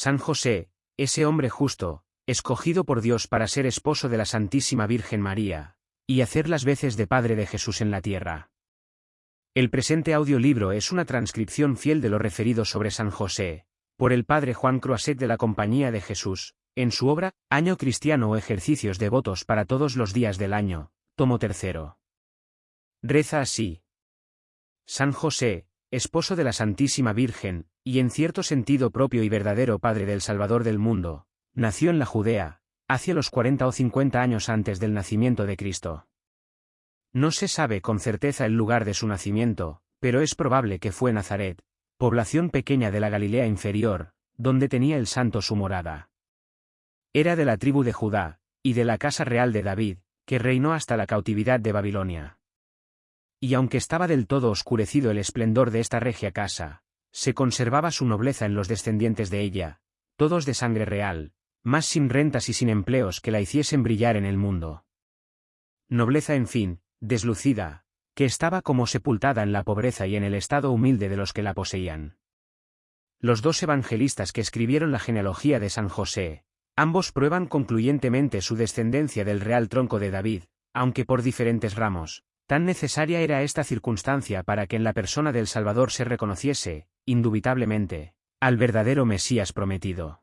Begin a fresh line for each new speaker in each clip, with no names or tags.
San José, ese hombre justo, escogido por Dios para ser esposo de la Santísima Virgen María, y hacer las veces de Padre de Jesús en la tierra. El presente audiolibro es una transcripción fiel de lo referido sobre San José, por el Padre Juan Croiset de la Compañía de Jesús, en su obra, Año Cristiano o Ejercicios Devotos para todos los días del año, tomo tercero. Reza así. San José, esposo de la Santísima Virgen, y en cierto sentido propio y verdadero Padre del Salvador del mundo, nació en la Judea, hacia los 40 o 50 años antes del nacimiento de Cristo. No se sabe con certeza el lugar de su nacimiento, pero es probable que fue Nazaret, población pequeña de la Galilea inferior, donde tenía el santo su morada. Era de la tribu de Judá, y de la casa real de David, que reinó hasta la cautividad de Babilonia. Y aunque estaba del todo oscurecido el esplendor de esta regia casa, se conservaba su nobleza en los descendientes de ella, todos de sangre real, más sin rentas y sin empleos que la hiciesen brillar en el mundo. Nobleza en fin, deslucida, que estaba como sepultada en la pobreza y en el estado humilde de los que la poseían. Los dos evangelistas que escribieron la genealogía de San José, ambos prueban concluyentemente su descendencia del real tronco de David, aunque por diferentes ramos, tan necesaria era esta circunstancia para que en la persona del Salvador se reconociese, indubitablemente, al verdadero Mesías prometido.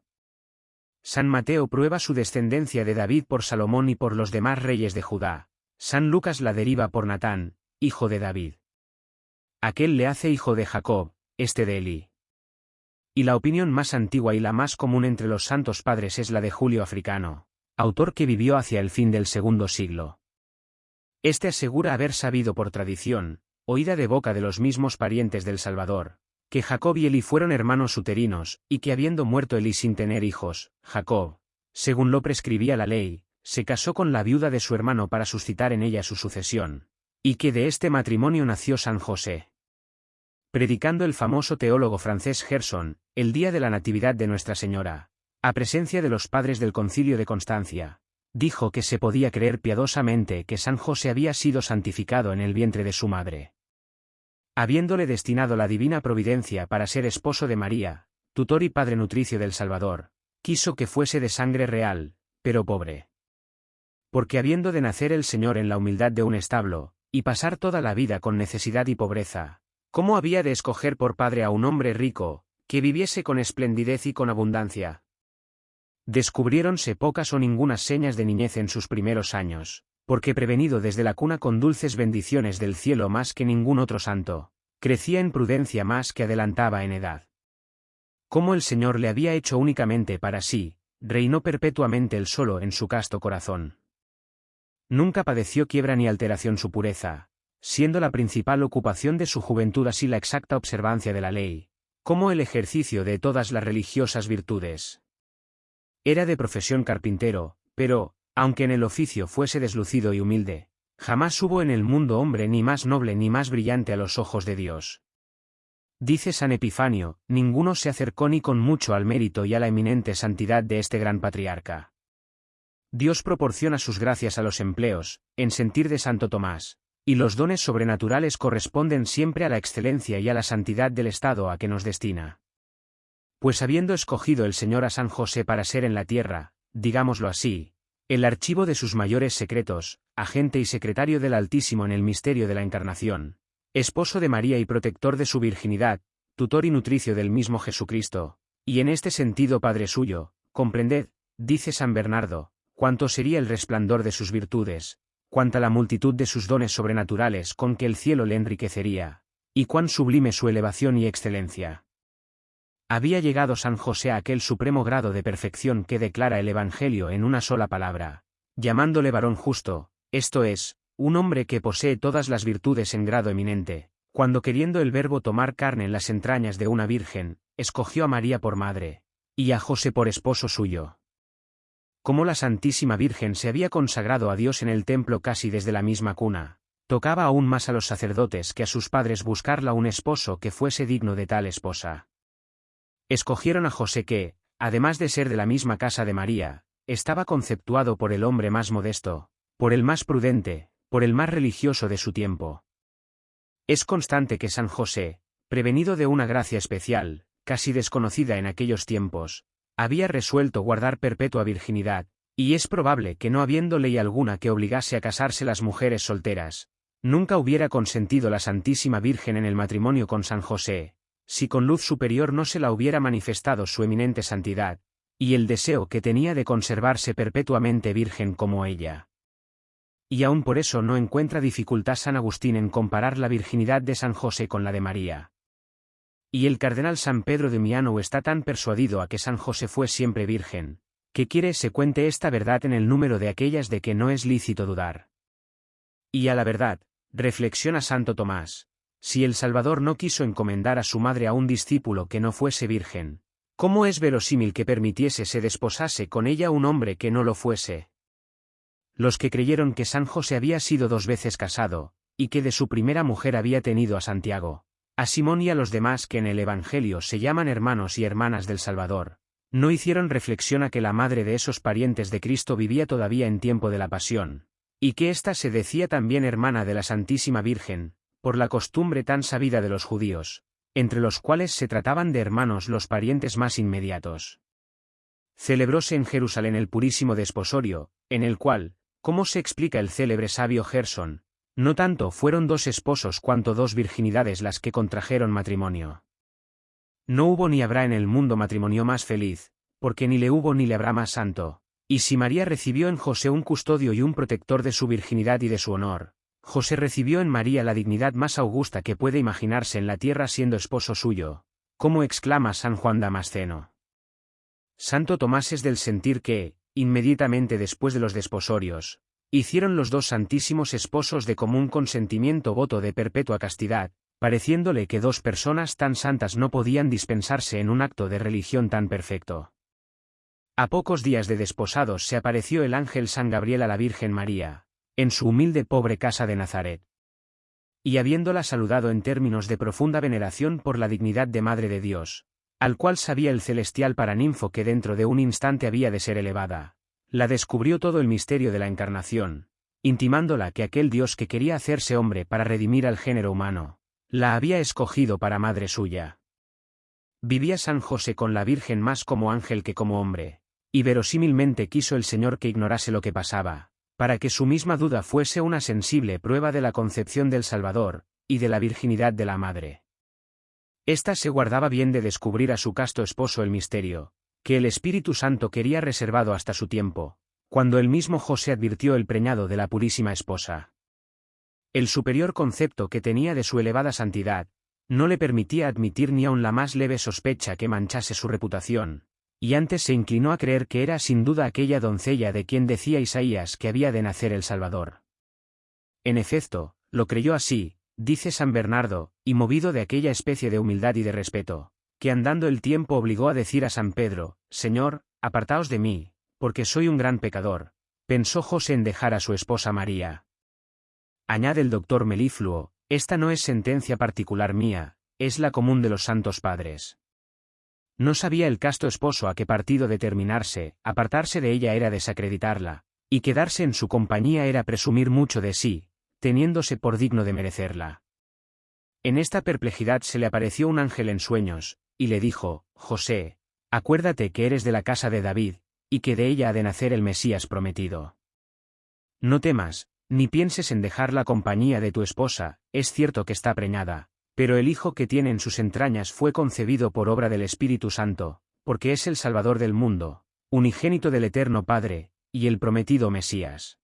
San Mateo prueba su descendencia de David por Salomón y por los demás reyes de Judá, San Lucas la deriva por Natán, hijo de David. Aquel le hace hijo de Jacob, este de Elí. Y la opinión más antigua y la más común entre los santos padres es la de Julio Africano, autor que vivió hacia el fin del segundo siglo. Este asegura haber sabido por tradición, oída de boca de los mismos parientes del Salvador, que Jacob y Elí fueron hermanos uterinos, y que habiendo muerto Elí sin tener hijos, Jacob, según lo prescribía la ley, se casó con la viuda de su hermano para suscitar en ella su sucesión, y que de este matrimonio nació San José. Predicando el famoso teólogo francés Gerson, el día de la Natividad de Nuestra Señora, a presencia de los padres del concilio de Constancia, dijo que se podía creer piadosamente que San José había sido santificado en el vientre de su madre. Habiéndole destinado la divina providencia para ser esposo de María, tutor y padre nutricio del Salvador, quiso que fuese de sangre real, pero pobre. Porque habiendo de nacer el Señor en la humildad de un establo, y pasar toda la vida con necesidad y pobreza, ¿cómo había de escoger por padre a un hombre rico, que viviese con esplendidez y con abundancia? Descubriéronse pocas o ningunas señas de niñez en sus primeros años, porque prevenido desde la cuna con dulces bendiciones del cielo más que ningún otro santo, crecía en prudencia más que adelantaba en edad. Como el Señor le había hecho únicamente para sí, reinó perpetuamente el solo en su casto corazón. Nunca padeció quiebra ni alteración su pureza, siendo la principal ocupación de su juventud así la exacta observancia de la ley, como el ejercicio de todas las religiosas virtudes. Era de profesión carpintero, pero, aunque en el oficio fuese deslucido y humilde, jamás hubo en el mundo hombre ni más noble ni más brillante a los ojos de Dios. Dice San Epifanio, ninguno se acercó ni con mucho al mérito y a la eminente santidad de este gran patriarca. Dios proporciona sus gracias a los empleos, en sentir de Santo Tomás, y los dones sobrenaturales corresponden siempre a la excelencia y a la santidad del estado a que nos destina. Pues habiendo escogido el Señor a San José para ser en la tierra, digámoslo así, el archivo de sus mayores secretos, agente y secretario del Altísimo en el misterio de la Encarnación, esposo de María y protector de su virginidad, tutor y nutricio del mismo Jesucristo, y en este sentido Padre suyo, comprended, dice San Bernardo, cuánto sería el resplandor de sus virtudes, cuánta la multitud de sus dones sobrenaturales con que el cielo le enriquecería, y cuán sublime su elevación y excelencia. Había llegado San José a aquel supremo grado de perfección que declara el Evangelio en una sola palabra, llamándole varón justo, esto es, un hombre que posee todas las virtudes en grado eminente, cuando queriendo el Verbo tomar carne en las entrañas de una virgen, escogió a María por madre, y a José por esposo suyo como la Santísima Virgen se había consagrado a Dios en el templo casi desde la misma cuna, tocaba aún más a los sacerdotes que a sus padres buscarla un esposo que fuese digno de tal esposa. Escogieron a José que, además de ser de la misma casa de María, estaba conceptuado por el hombre más modesto, por el más prudente, por el más religioso de su tiempo. Es constante que San José, prevenido de una gracia especial, casi desconocida en aquellos tiempos, había resuelto guardar perpetua virginidad, y es probable que no habiendo ley alguna que obligase a casarse las mujeres solteras, nunca hubiera consentido la Santísima Virgen en el matrimonio con San José, si con luz superior no se la hubiera manifestado su eminente santidad, y el deseo que tenía de conservarse perpetuamente virgen como ella. Y aún por eso no encuentra dificultad San Agustín en comparar la virginidad de San José con la de María. Y el cardenal San Pedro de Miano está tan persuadido a que San José fue siempre virgen, que quiere se cuente esta verdad en el número de aquellas de que no es lícito dudar. Y a la verdad, reflexiona Santo Tomás, si el Salvador no quiso encomendar a su madre a un discípulo que no fuese virgen, ¿cómo es verosímil que permitiese se desposase con ella un hombre que no lo fuese? Los que creyeron que San José había sido dos veces casado, y que de su primera mujer había tenido a Santiago, a Simón y a los demás que en el Evangelio se llaman hermanos y hermanas del Salvador, no hicieron reflexión a que la madre de esos parientes de Cristo vivía todavía en tiempo de la pasión, y que ésta se decía también hermana de la Santísima Virgen, por la costumbre tan sabida de los judíos, entre los cuales se trataban de hermanos los parientes más inmediatos. Celebróse en Jerusalén el purísimo desposorio, en el cual, como se explica el célebre sabio Gerson, no tanto fueron dos esposos cuanto dos virginidades las que contrajeron matrimonio. No hubo ni habrá en el mundo matrimonio más feliz, porque ni le hubo ni le habrá más santo. Y si María recibió en José un custodio y un protector de su virginidad y de su honor, José recibió en María la dignidad más augusta que puede imaginarse en la tierra siendo esposo suyo, como exclama San Juan Damasceno. Santo Tomás es del sentir que, inmediatamente después de los desposorios, hicieron los dos santísimos esposos de común consentimiento voto de perpetua castidad, pareciéndole que dos personas tan santas no podían dispensarse en un acto de religión tan perfecto. A pocos días de desposados se apareció el ángel San Gabriel a la Virgen María, en su humilde pobre casa de Nazaret. Y habiéndola saludado en términos de profunda veneración por la dignidad de Madre de Dios, al cual sabía el celestial paraninfo que dentro de un instante había de ser elevada, la descubrió todo el misterio de la encarnación, intimándola que aquel Dios que quería hacerse hombre para redimir al género humano, la había escogido para madre suya. Vivía San José con la Virgen más como ángel que como hombre, y verosímilmente quiso el Señor que ignorase lo que pasaba, para que su misma duda fuese una sensible prueba de la concepción del Salvador, y de la virginidad de la Madre. Esta se guardaba bien de descubrir a su casto esposo el misterio, que el Espíritu Santo quería reservado hasta su tiempo, cuando el mismo José advirtió el preñado de la purísima esposa. El superior concepto que tenía de su elevada santidad, no le permitía admitir ni aun la más leve sospecha que manchase su reputación, y antes se inclinó a creer que era sin duda aquella doncella de quien decía Isaías que había de nacer el Salvador. En efecto, lo creyó así, dice San Bernardo, y movido de aquella especie de humildad y de respeto, que andando el tiempo obligó a decir a San Pedro, Señor, apartaos de mí, porque soy un gran pecador, pensó José en dejar a su esposa María, Añade el doctor Melifluo, esta no es sentencia particular mía, es la común de los santos padres. No sabía el casto esposo a qué partido determinarse, apartarse de ella era desacreditarla, y quedarse en su compañía era presumir mucho de sí, teniéndose por digno de merecerla. En esta perplejidad se le apareció un ángel en sueños, y le dijo, José, acuérdate que eres de la casa de David, y que de ella ha de nacer el Mesías prometido. No temas, ni pienses en dejar la compañía de tu esposa, es cierto que está preñada, pero el hijo que tiene en sus entrañas fue concebido por obra del Espíritu Santo, porque es el Salvador del mundo, unigénito del Eterno Padre, y el prometido Mesías.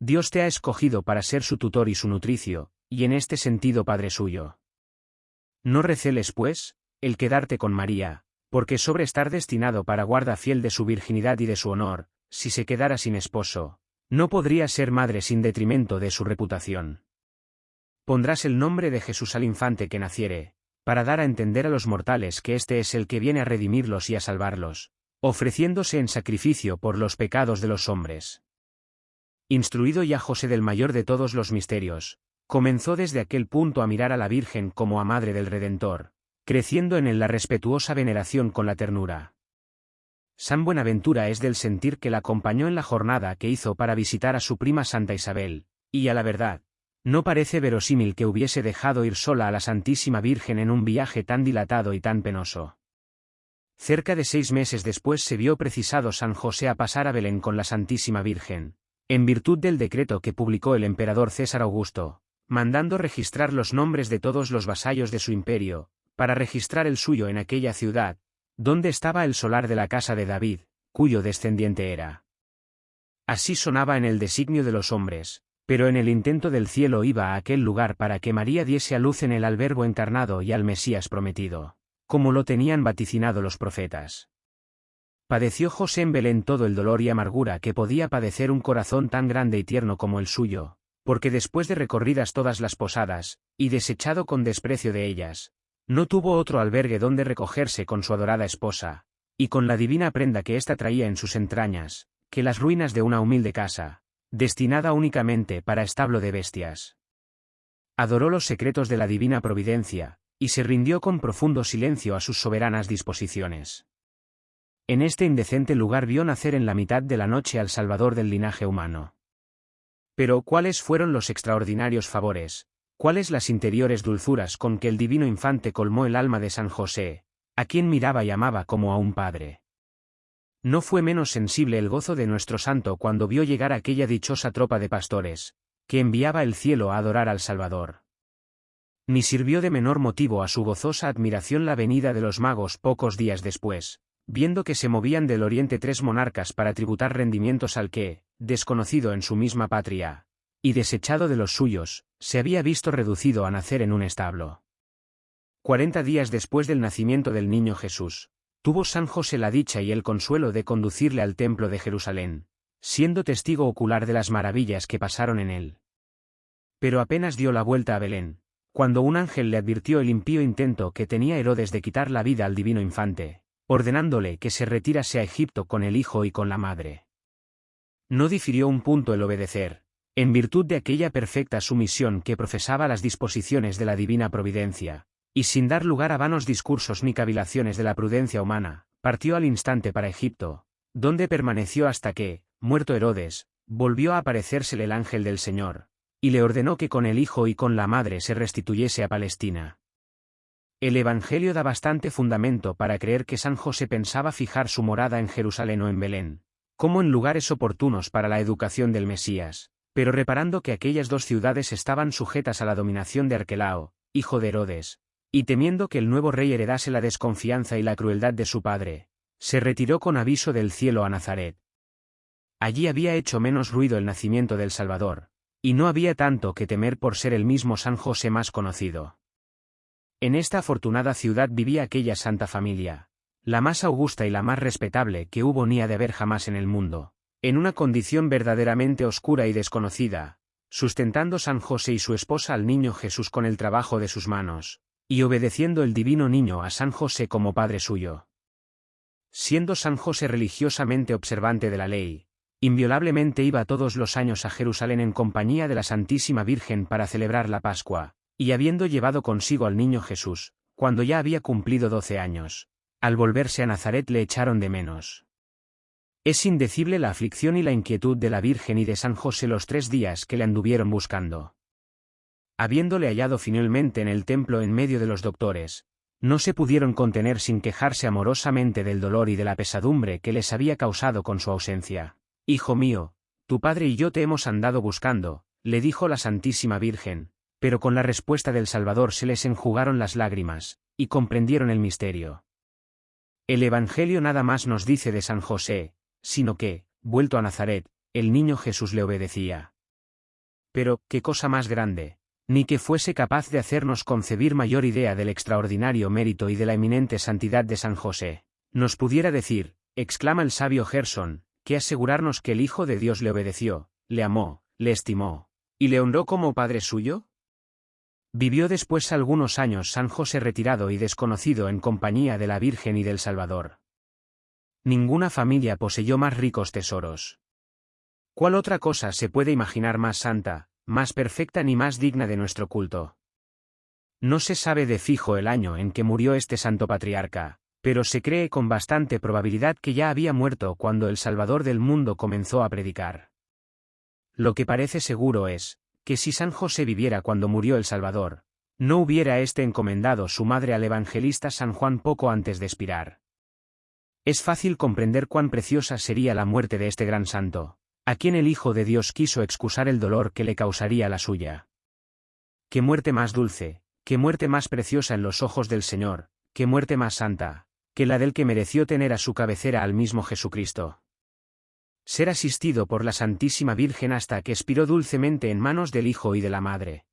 Dios te ha escogido para ser su tutor y su nutricio, y en este sentido Padre suyo. No receles, pues, el quedarte con María, porque sobre estar destinado para guarda fiel de su virginidad y de su honor, si se quedara sin esposo, no podría ser madre sin detrimento de su reputación. Pondrás el nombre de Jesús al infante que naciere, para dar a entender a los mortales que éste es el que viene a redimirlos y a salvarlos, ofreciéndose en sacrificio por los pecados de los hombres. Instruido ya José del mayor de todos los misterios, comenzó desde aquel punto a mirar a la Virgen como a Madre del Redentor, creciendo en él la respetuosa veneración con la ternura. San Buenaventura es del sentir que la acompañó en la jornada que hizo para visitar a su prima Santa Isabel, y a la verdad, no parece verosímil que hubiese dejado ir sola a la Santísima Virgen en un viaje tan dilatado y tan penoso. Cerca de seis meses después se vio precisado San José a pasar a Belén con la Santísima Virgen, en virtud del decreto que publicó el emperador César Augusto, mandando registrar los nombres de todos los vasallos de su imperio, para registrar el suyo en aquella ciudad, donde estaba el solar de la casa de David, cuyo descendiente era. Así sonaba en el designio de los hombres, pero en el intento del cielo iba a aquel lugar para que María diese a luz en él al Verbo encarnado y al Mesías prometido como lo tenían vaticinado los profetas. Padeció José en Belén todo el dolor y amargura que podía padecer un corazón tan grande y tierno como el suyo, porque después de recorridas todas las posadas, y desechado con desprecio de ellas, no tuvo otro albergue donde recogerse con su adorada esposa, y con la divina prenda que ésta traía en sus entrañas, que las ruinas de una humilde casa, destinada únicamente para establo de bestias. Adoró los secretos de la divina providencia, y se rindió con profundo silencio a sus soberanas disposiciones. En este indecente lugar vio nacer en la mitad de la noche al Salvador del linaje humano. Pero ¿cuáles fueron los extraordinarios favores, cuáles las interiores dulzuras con que el divino infante colmó el alma de San José, a quien miraba y amaba como a un padre? No fue menos sensible el gozo de nuestro santo cuando vio llegar aquella dichosa tropa de pastores, que enviaba el cielo a adorar al Salvador ni sirvió de menor motivo a su gozosa admiración la venida de los magos pocos días después, viendo que se movían del oriente tres monarcas para tributar rendimientos al que, desconocido en su misma patria, y desechado de los suyos, se había visto reducido a nacer en un establo. Cuarenta días después del nacimiento del niño Jesús, tuvo San José la dicha y el consuelo de conducirle al templo de Jerusalén, siendo testigo ocular de las maravillas que pasaron en él. Pero apenas dio la vuelta a Belén, cuando un ángel le advirtió el impío intento que tenía Herodes de quitar la vida al divino infante, ordenándole que se retirase a Egipto con el hijo y con la madre. No difirió un punto el obedecer, en virtud de aquella perfecta sumisión que profesaba las disposiciones de la divina providencia, y sin dar lugar a vanos discursos ni cavilaciones de la prudencia humana, partió al instante para Egipto, donde permaneció hasta que, muerto Herodes, volvió a aparecérsele el ángel del Señor, y le ordenó que con el hijo y con la madre se restituyese a Palestina. El Evangelio da bastante fundamento para creer que San José pensaba fijar su morada en Jerusalén o en Belén, como en lugares oportunos para la educación del Mesías, pero reparando que aquellas dos ciudades estaban sujetas a la dominación de Arquelao, hijo de Herodes, y temiendo que el nuevo rey heredase la desconfianza y la crueldad de su padre, se retiró con aviso del cielo a Nazaret. Allí había hecho menos ruido el nacimiento del Salvador, y no había tanto que temer por ser el mismo San José más conocido. En esta afortunada ciudad vivía aquella santa familia, la más augusta y la más respetable que hubo ni ha de haber jamás en el mundo, en una condición verdaderamente oscura y desconocida, sustentando San José y su esposa al niño Jesús con el trabajo de sus manos, y obedeciendo el divino niño a San José como padre suyo. Siendo San José religiosamente observante de la ley, Inviolablemente iba todos los años a Jerusalén en compañía de la Santísima Virgen para celebrar la Pascua, y habiendo llevado consigo al niño Jesús, cuando ya había cumplido doce años, al volverse a Nazaret le echaron de menos. Es indecible la aflicción y la inquietud de la Virgen y de San José los tres días que le anduvieron buscando. Habiéndole hallado finalmente en el templo en medio de los doctores, no se pudieron contener sin quejarse amorosamente del dolor y de la pesadumbre que les había causado con su ausencia. Hijo mío, tu padre y yo te hemos andado buscando, le dijo la Santísima Virgen, pero con la respuesta del Salvador se les enjugaron las lágrimas, y comprendieron el misterio. El Evangelio nada más nos dice de San José, sino que, vuelto a Nazaret, el niño Jesús le obedecía. Pero, qué cosa más grande, ni que fuese capaz de hacernos concebir mayor idea del extraordinario mérito y de la eminente santidad de San José, nos pudiera decir, exclama el sabio Gerson, que asegurarnos que el Hijo de Dios le obedeció, le amó, le estimó, y le honró como Padre suyo? Vivió después algunos años San José retirado y desconocido en compañía de la Virgen y del Salvador. Ninguna familia poseyó más ricos tesoros. ¿Cuál otra cosa se puede imaginar más santa, más perfecta ni más digna de nuestro culto? No se sabe de fijo el año en que murió este santo patriarca, pero se cree con bastante probabilidad que ya había muerto cuando el Salvador del mundo comenzó a predicar. Lo que parece seguro es, que si San José viviera cuando murió el Salvador, no hubiera éste encomendado su madre al evangelista San Juan poco antes de expirar. Es fácil comprender cuán preciosa sería la muerte de este gran santo, a quien el Hijo de Dios quiso excusar el dolor que le causaría la suya. Qué muerte más dulce, qué muerte más preciosa en los ojos del Señor, qué muerte más santa, que la del que mereció tener a su cabecera al mismo Jesucristo. Ser asistido por la Santísima Virgen hasta que expiró dulcemente en manos del Hijo y de la Madre.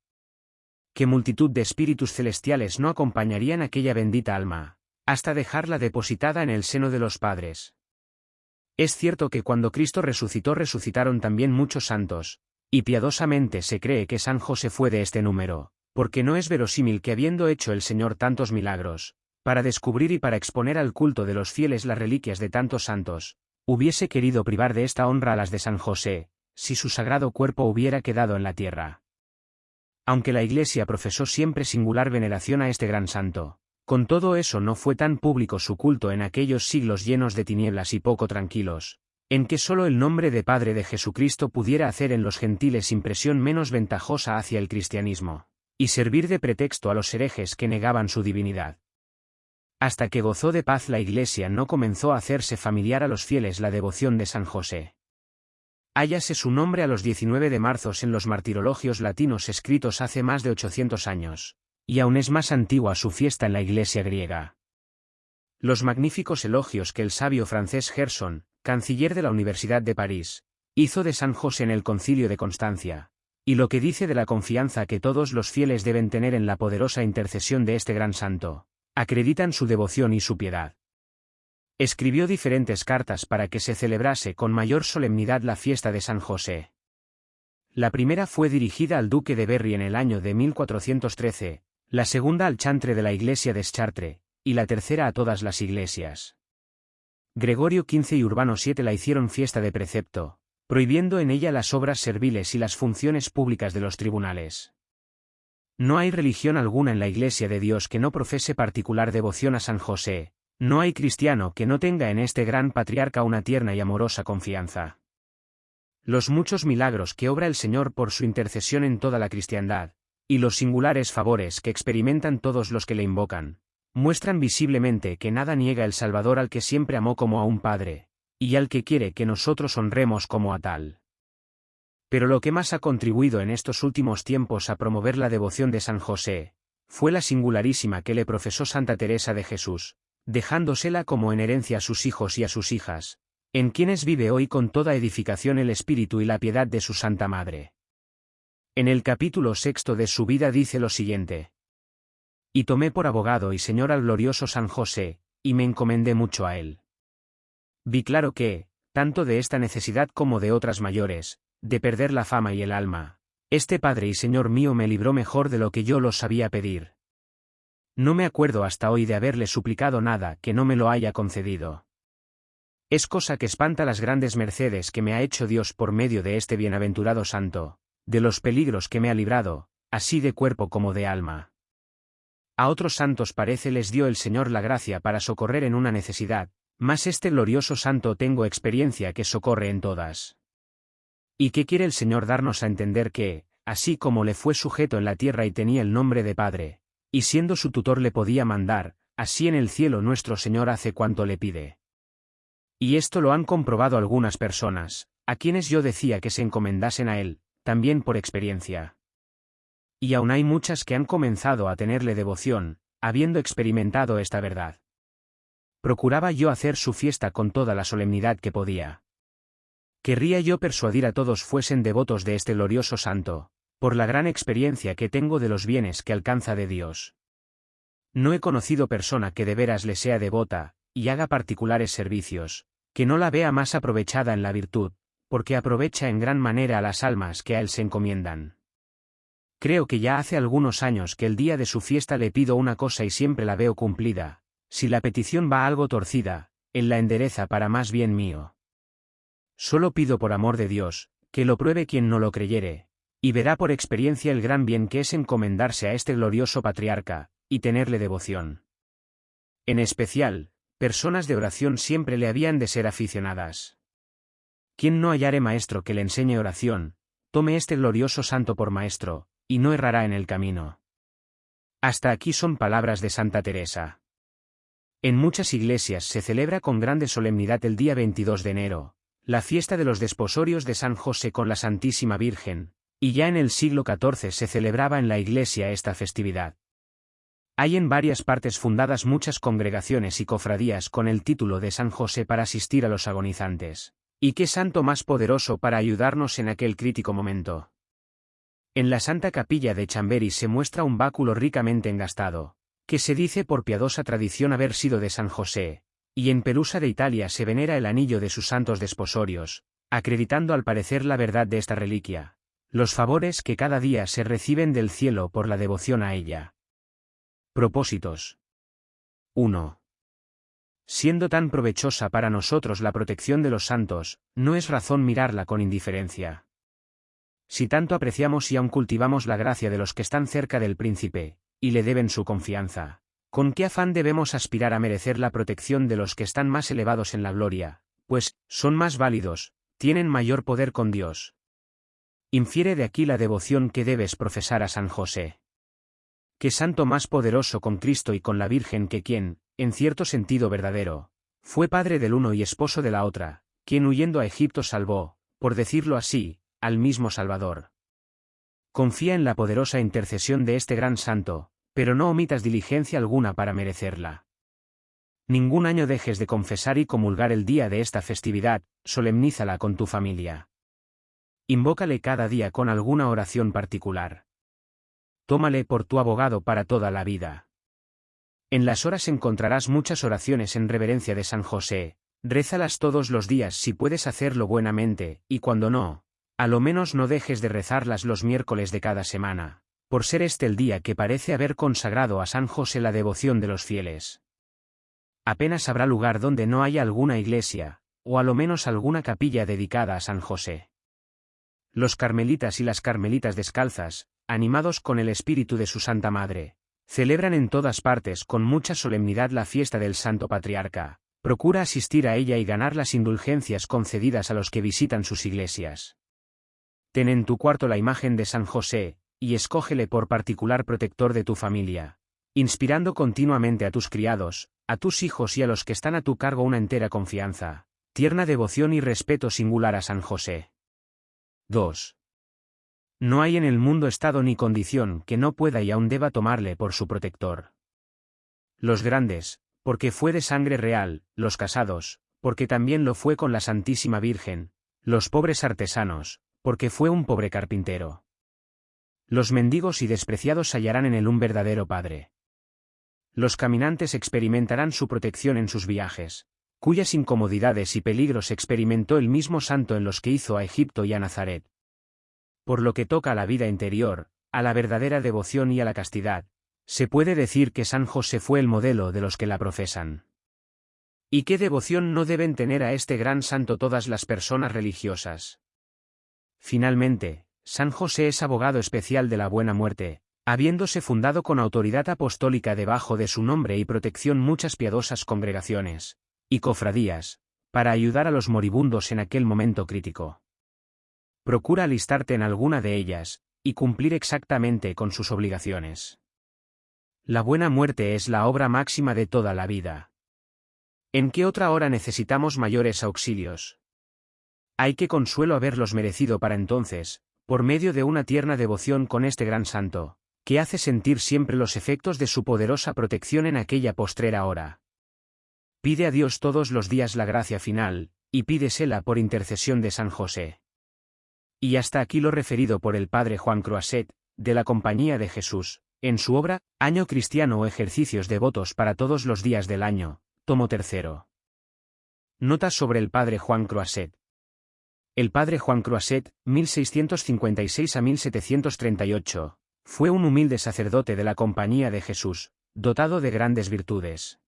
Qué multitud de espíritus celestiales no acompañarían aquella bendita alma, hasta dejarla depositada en el seno de los padres. Es cierto que cuando Cristo resucitó resucitaron también muchos santos, y piadosamente se cree que San José fue de este número, porque no es verosímil que habiendo hecho el Señor tantos milagros, para descubrir y para exponer al culto de los fieles las reliquias de tantos santos, hubiese querido privar de esta honra a las de San José, si su sagrado cuerpo hubiera quedado en la tierra. Aunque la Iglesia profesó siempre singular veneración a este gran santo, con todo eso no fue tan público su culto en aquellos siglos llenos de tinieblas y poco tranquilos, en que sólo el nombre de Padre de Jesucristo pudiera hacer en los gentiles impresión menos ventajosa hacia el cristianismo, y servir de pretexto a los herejes que negaban su divinidad. Hasta que gozó de paz la Iglesia no comenzó a hacerse familiar a los fieles la devoción de San José. Hállase su nombre a los 19 de marzo en los martirologios latinos escritos hace más de 800 años, y aún es más antigua su fiesta en la iglesia griega. Los magníficos elogios que el sabio francés Gerson, canciller de la Universidad de París, hizo de San José en el concilio de Constancia, y lo que dice de la confianza que todos los fieles deben tener en la poderosa intercesión de este gran santo, acreditan su devoción y su piedad. Escribió diferentes cartas para que se celebrase con mayor solemnidad la fiesta de San José. La primera fue dirigida al duque de Berry en el año de 1413, la segunda al chantre de la iglesia de Chartres, y la tercera a todas las iglesias. Gregorio XV y Urbano VII la hicieron fiesta de precepto, prohibiendo en ella las obras serviles y las funciones públicas de los tribunales. No hay religión alguna en la Iglesia de Dios que no profese particular devoción a San José, no hay cristiano que no tenga en este gran patriarca una tierna y amorosa confianza. Los muchos milagros que obra el Señor por su intercesión en toda la cristiandad, y los singulares favores que experimentan todos los que le invocan, muestran visiblemente que nada niega el Salvador al que siempre amó como a un Padre, y al que quiere que nosotros honremos como a tal. Pero lo que más ha contribuido en estos últimos tiempos a promover la devoción de San José, fue la singularísima que le profesó Santa Teresa de Jesús, dejándosela como en herencia a sus hijos y a sus hijas, en quienes vive hoy con toda edificación el espíritu y la piedad de su Santa Madre. En el capítulo sexto de su vida dice lo siguiente. Y tomé por abogado y señor al glorioso San José, y me encomendé mucho a él. Vi claro que, tanto de esta necesidad como de otras mayores, de perder la fama y el alma, este Padre y Señor mío me libró mejor de lo que yo lo sabía pedir. No me acuerdo hasta hoy de haberle suplicado nada que no me lo haya concedido. Es cosa que espanta las grandes mercedes que me ha hecho Dios por medio de este bienaventurado santo, de los peligros que me ha librado, así de cuerpo como de alma. A otros santos parece les dio el Señor la gracia para socorrer en una necesidad, mas este glorioso santo tengo experiencia que socorre en todas. ¿Y qué quiere el Señor darnos a entender que, así como le fue sujeto en la tierra y tenía el nombre de Padre, y siendo su tutor le podía mandar, así en el cielo nuestro Señor hace cuanto le pide? Y esto lo han comprobado algunas personas, a quienes yo decía que se encomendasen a Él, también por experiencia. Y aún hay muchas que han comenzado a tenerle devoción, habiendo experimentado esta verdad. Procuraba yo hacer su fiesta con toda la solemnidad que podía. Querría yo persuadir a todos fuesen devotos de este glorioso santo, por la gran experiencia que tengo de los bienes que alcanza de Dios. No he conocido persona que de veras le sea devota, y haga particulares servicios, que no la vea más aprovechada en la virtud, porque aprovecha en gran manera a las almas que a él se encomiendan. Creo que ya hace algunos años que el día de su fiesta le pido una cosa y siempre la veo cumplida, si la petición va algo torcida, él la endereza para más bien mío. Solo pido por amor de Dios, que lo pruebe quien no lo creyere, y verá por experiencia el gran bien que es encomendarse a este glorioso patriarca, y tenerle devoción. En especial, personas de oración siempre le habían de ser aficionadas. Quien no hallare maestro que le enseñe oración, tome este glorioso santo por maestro, y no errará en el camino. Hasta aquí son palabras de Santa Teresa. En muchas iglesias se celebra con grande solemnidad el día 22 de enero, la fiesta de los desposorios de San José con la Santísima Virgen, y ya en el siglo XIV se celebraba en la iglesia esta festividad. Hay en varias partes fundadas muchas congregaciones y cofradías con el título de San José para asistir a los agonizantes. ¿Y qué santo más poderoso para ayudarnos en aquel crítico momento? En la Santa Capilla de Chambery se muestra un báculo ricamente engastado, que se dice por piadosa tradición haber sido de San José, y en Perusa de Italia se venera el anillo de sus santos desposorios, acreditando al parecer la verdad de esta reliquia, los favores que cada día se reciben del cielo por la devoción a ella. Propósitos 1. Siendo tan provechosa para nosotros la protección de los santos, no es razón mirarla con indiferencia. Si tanto apreciamos y aun cultivamos la gracia de los que están cerca del príncipe, y le deben su confianza, ¿con qué afán debemos aspirar a merecer la protección de los que están más elevados en la gloria, pues, son más válidos, tienen mayor poder con Dios? Infiere de aquí la devoción que debes profesar a San José. ¿Qué santo más poderoso con Cristo y con la Virgen que quien, en cierto sentido verdadero, fue padre del uno y esposo de la otra, quien huyendo a Egipto salvó, por decirlo así, al mismo Salvador. Confía en la poderosa intercesión de este gran santo, pero no omitas diligencia alguna para merecerla. Ningún año dejes de confesar y comulgar el día de esta festividad, solemnízala con tu familia. Invócale cada día con alguna oración particular. Tómale por tu abogado para toda la vida. En las horas encontrarás muchas oraciones en reverencia de San José, rézalas todos los días si puedes hacerlo buenamente, y cuando no, a lo menos no dejes de rezarlas los miércoles de cada semana, por ser este el día que parece haber consagrado a San José la devoción de los fieles. Apenas habrá lugar donde no haya alguna iglesia, o a lo menos alguna capilla dedicada a San José. Los carmelitas y las carmelitas descalzas, animados con el espíritu de su Santa Madre, Celebran en todas partes con mucha solemnidad la fiesta del Santo Patriarca. Procura asistir a ella y ganar las indulgencias concedidas a los que visitan sus iglesias. Ten en tu cuarto la imagen de San José, y escógele por particular protector de tu familia, inspirando continuamente a tus criados, a tus hijos y a los que están a tu cargo una entera confianza, tierna devoción y respeto singular a San José. 2. No hay en el mundo estado ni condición que no pueda y aún deba tomarle por su protector. Los grandes, porque fue de sangre real, los casados, porque también lo fue con la Santísima Virgen, los pobres artesanos, porque fue un pobre carpintero. Los mendigos y despreciados hallarán en él un verdadero Padre. Los caminantes experimentarán su protección en sus viajes, cuyas incomodidades y peligros experimentó el mismo santo en los que hizo a Egipto y a Nazaret. Por lo que toca a la vida interior, a la verdadera devoción y a la castidad, se puede decir que San José fue el modelo de los que la profesan. ¿Y qué devoción no deben tener a este gran santo todas las personas religiosas? Finalmente, San José es abogado especial de la buena muerte, habiéndose fundado con autoridad apostólica debajo de su nombre y protección muchas piadosas congregaciones y cofradías, para ayudar a los moribundos en aquel momento crítico. Procura alistarte en alguna de ellas, y cumplir exactamente con sus obligaciones. La buena muerte es la obra máxima de toda la vida. ¿En qué otra hora necesitamos mayores auxilios? Hay que consuelo haberlos merecido para entonces, por medio de una tierna devoción con este gran santo, que hace sentir siempre los efectos de su poderosa protección en aquella postrera hora. Pide a Dios todos los días la gracia final, y pídesela por intercesión de San José. Y hasta aquí lo referido por el padre Juan Croiset, de la Compañía de Jesús, en su obra, Año Cristiano o Ejercicios Devotos para todos los días del año, tomo tercero. Notas sobre el padre Juan Croiset. El padre Juan Croiset, 1656 a 1738, fue un humilde sacerdote de la Compañía de Jesús, dotado de grandes virtudes.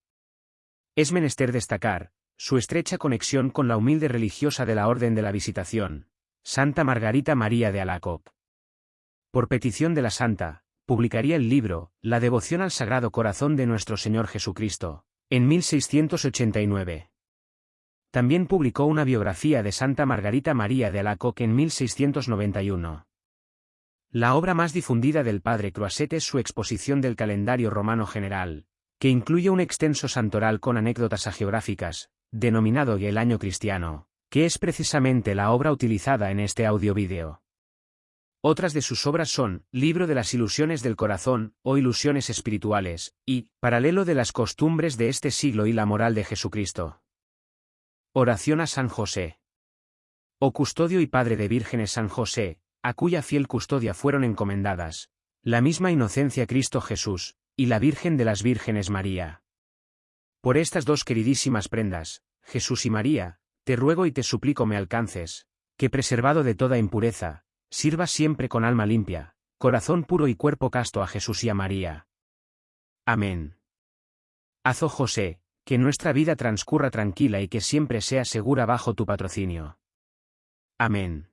Es menester destacar, su estrecha conexión con la humilde religiosa de la Orden de la Visitación, Santa Margarita María de Alacoc. Por petición de la Santa, publicaría el libro, La devoción al Sagrado Corazón de nuestro Señor Jesucristo, en 1689. También publicó una biografía de Santa Margarita María de Alacoc en 1691. La obra más difundida del padre Croiset es su exposición del calendario romano general, que incluye un extenso santoral con anécdotas agiográficas, denominado El Año Cristiano, que es precisamente la obra utilizada en este audio-vídeo. Otras de sus obras son Libro de las Ilusiones del Corazón o Ilusiones Espirituales, y Paralelo de las Costumbres de este siglo y la Moral de Jesucristo. Oración a San José. Oh custodio y padre de vírgenes San José, a cuya fiel custodia fueron encomendadas, la misma inocencia Cristo Jesús, y la Virgen de las Vírgenes María. Por estas dos queridísimas prendas, Jesús y María, te ruego y te suplico me alcances, que preservado de toda impureza, sirva siempre con alma limpia, corazón puro y cuerpo casto a Jesús y a María. Amén. Haz, oh José, que nuestra vida transcurra tranquila y que siempre sea segura bajo tu patrocinio. Amén.